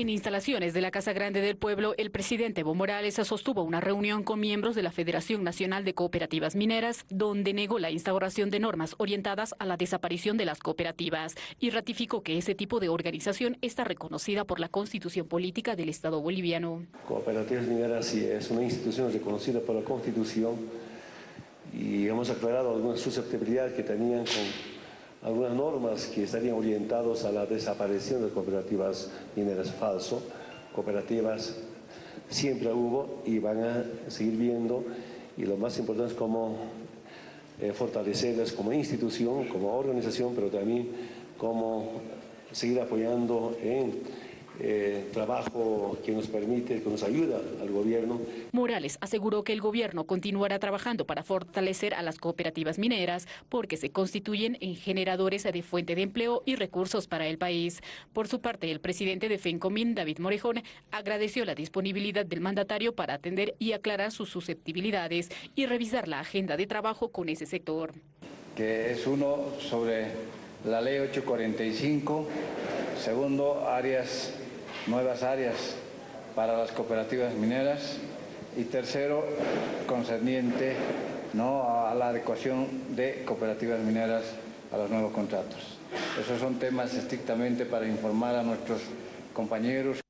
En instalaciones de la Casa Grande del Pueblo, el presidente Evo Morales sostuvo una reunión con miembros de la Federación Nacional de Cooperativas Mineras, donde negó la instauración de normas orientadas a la desaparición de las cooperativas y ratificó que ese tipo de organización está reconocida por la Constitución Política del Estado boliviano. Cooperativas Mineras sí es una institución reconocida por la Constitución y hemos aclarado algunas susceptibilidades que tenían con algunas normas que estarían orientadas a la desaparición de cooperativas mineras falso. Cooperativas siempre hubo y van a seguir viendo y lo más importante es cómo eh, fortalecerlas como institución, como organización, pero también cómo seguir apoyando en eh, trabajo que nos permite, que nos ayuda al gobierno. Morales aseguró que el gobierno continuará trabajando para fortalecer a las cooperativas mineras porque se constituyen en generadores de fuente de empleo y recursos para el país. Por su parte, el presidente de FENCOMIN, David Morejón, agradeció la disponibilidad del mandatario para atender y aclarar sus susceptibilidades y revisar la agenda de trabajo con ese sector. Que es uno sobre la ley 845, segundo, áreas nuevas áreas para las cooperativas mineras y tercero, concerniente ¿no? a la adecuación de cooperativas mineras a los nuevos contratos. Esos son temas estrictamente para informar a nuestros compañeros.